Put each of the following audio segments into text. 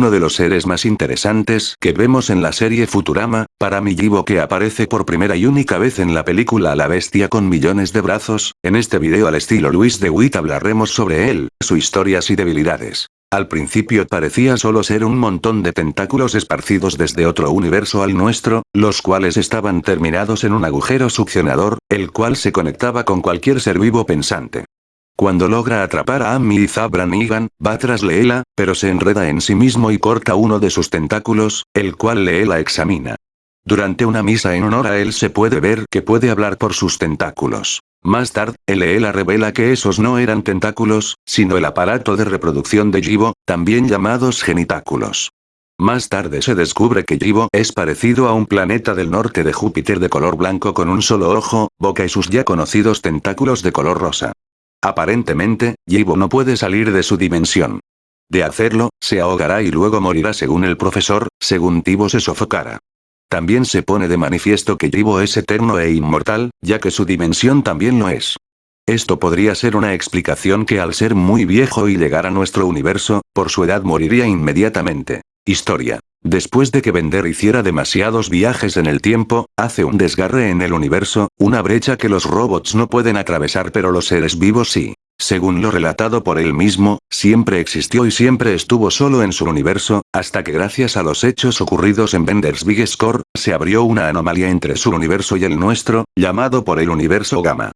uno de los seres más interesantes que vemos en la serie Futurama, para mi Jibo que aparece por primera y única vez en la película La Bestia con millones de brazos, en este video al estilo Luis de Witt hablaremos sobre él, sus historias y debilidades. Al principio parecía solo ser un montón de tentáculos esparcidos desde otro universo al nuestro, los cuales estaban terminados en un agujero succionador, el cual se conectaba con cualquier ser vivo pensante. Cuando logra atrapar a Amy y Zabra Negan, va tras Leela, pero se enreda en sí mismo y corta uno de sus tentáculos, el cual Leela examina. Durante una misa en honor a él se puede ver que puede hablar por sus tentáculos. Más tarde, Leela revela que esos no eran tentáculos, sino el aparato de reproducción de Jibo, también llamados genitáculos. Más tarde se descubre que Jibo es parecido a un planeta del norte de Júpiter de color blanco con un solo ojo, boca y sus ya conocidos tentáculos de color rosa. Aparentemente, Yibo no puede salir de su dimensión. De hacerlo, se ahogará y luego morirá según el profesor, según Tibo se sofocara. También se pone de manifiesto que Yibo es eterno e inmortal, ya que su dimensión también lo es. Esto podría ser una explicación que al ser muy viejo y llegar a nuestro universo, por su edad moriría inmediatamente. Historia. Después de que Bender hiciera demasiados viajes en el tiempo, hace un desgarre en el universo, una brecha que los robots no pueden atravesar pero los seres vivos sí. Según lo relatado por él mismo, siempre existió y siempre estuvo solo en su universo, hasta que gracias a los hechos ocurridos en Bender's Big Score, se abrió una anomalía entre su universo y el nuestro, llamado por el universo Gamma.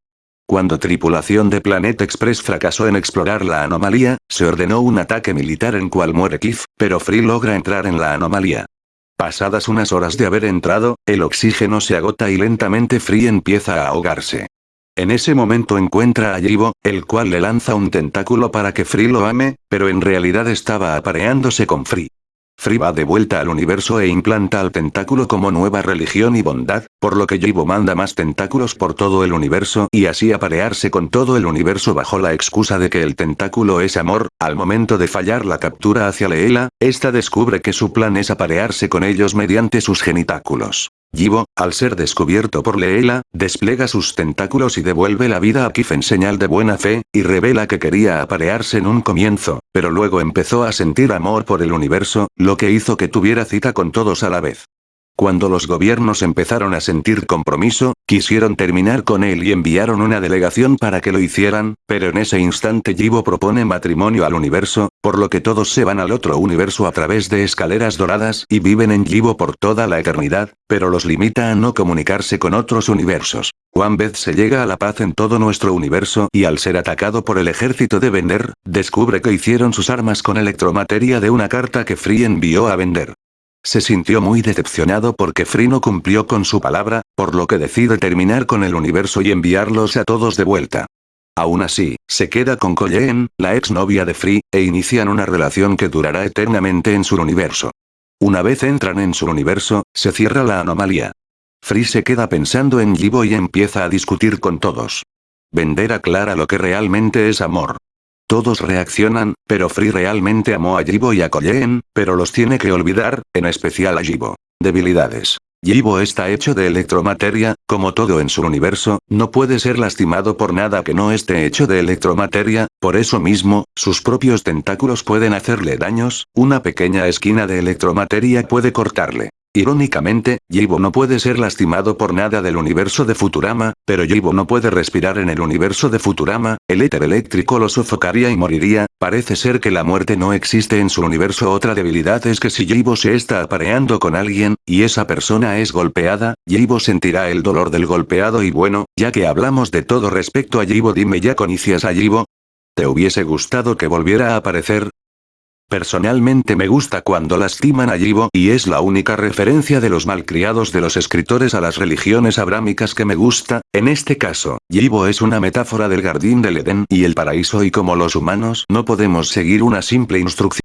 Cuando tripulación de Planet Express fracasó en explorar la anomalía, se ordenó un ataque militar en cual muere Kif, pero Free logra entrar en la anomalía. Pasadas unas horas de haber entrado, el oxígeno se agota y lentamente Free empieza a ahogarse. En ese momento encuentra a Yibo, el cual le lanza un tentáculo para que Free lo ame, pero en realidad estaba apareándose con Free. Free va de vuelta al universo e implanta al tentáculo como nueva religión y bondad, por lo que Yibo manda más tentáculos por todo el universo y así aparearse con todo el universo bajo la excusa de que el tentáculo es amor, al momento de fallar la captura hacia Leela, esta descubre que su plan es aparearse con ellos mediante sus genitáculos. Yibo, al ser descubierto por Leela, despliega sus tentáculos y devuelve la vida a Kif en señal de buena fe, y revela que quería aparearse en un comienzo, pero luego empezó a sentir amor por el universo, lo que hizo que tuviera cita con todos a la vez. Cuando los gobiernos empezaron a sentir compromiso, quisieron terminar con él y enviaron una delegación para que lo hicieran, pero en ese instante Yibo propone matrimonio al universo, por lo que todos se van al otro universo a través de escaleras doradas y viven en Yibo por toda la eternidad, pero los limita a no comunicarse con otros universos. Juan vez se llega a la paz en todo nuestro universo y al ser atacado por el ejército de Vender, descubre que hicieron sus armas con electromateria de una carta que Free envió a Vender. Se sintió muy decepcionado porque Free no cumplió con su palabra, por lo que decide terminar con el universo y enviarlos a todos de vuelta. Aún así, se queda con Colleen, la exnovia de Free, e inician una relación que durará eternamente en su universo. Una vez entran en su universo, se cierra la anomalía. Free se queda pensando en Jibo y empieza a discutir con todos. Vender aclara lo que realmente es amor. Todos reaccionan, pero Free realmente amó a Jibo y a Colleen, pero los tiene que olvidar, en especial a Jibo. Debilidades. Jibo está hecho de electromateria, como todo en su universo, no puede ser lastimado por nada que no esté hecho de electromateria, por eso mismo, sus propios tentáculos pueden hacerle daños, una pequeña esquina de electromateria puede cortarle. Irónicamente, Yibo no puede ser lastimado por nada del universo de Futurama, pero Yibo no puede respirar en el universo de Futurama, el éter eléctrico lo sofocaría y moriría, parece ser que la muerte no existe en su universo otra debilidad es que si Yibo se está apareando con alguien, y esa persona es golpeada, Yibo sentirá el dolor del golpeado y bueno, ya que hablamos de todo respecto a Yibo dime ya conocias a Yibo. ¿Te hubiese gustado que volviera a aparecer? Personalmente me gusta cuando lastiman a Yibo y es la única referencia de los malcriados de los escritores a las religiones abrámicas que me gusta, en este caso, Yibo es una metáfora del jardín del Edén y el paraíso y como los humanos no podemos seguir una simple instrucción.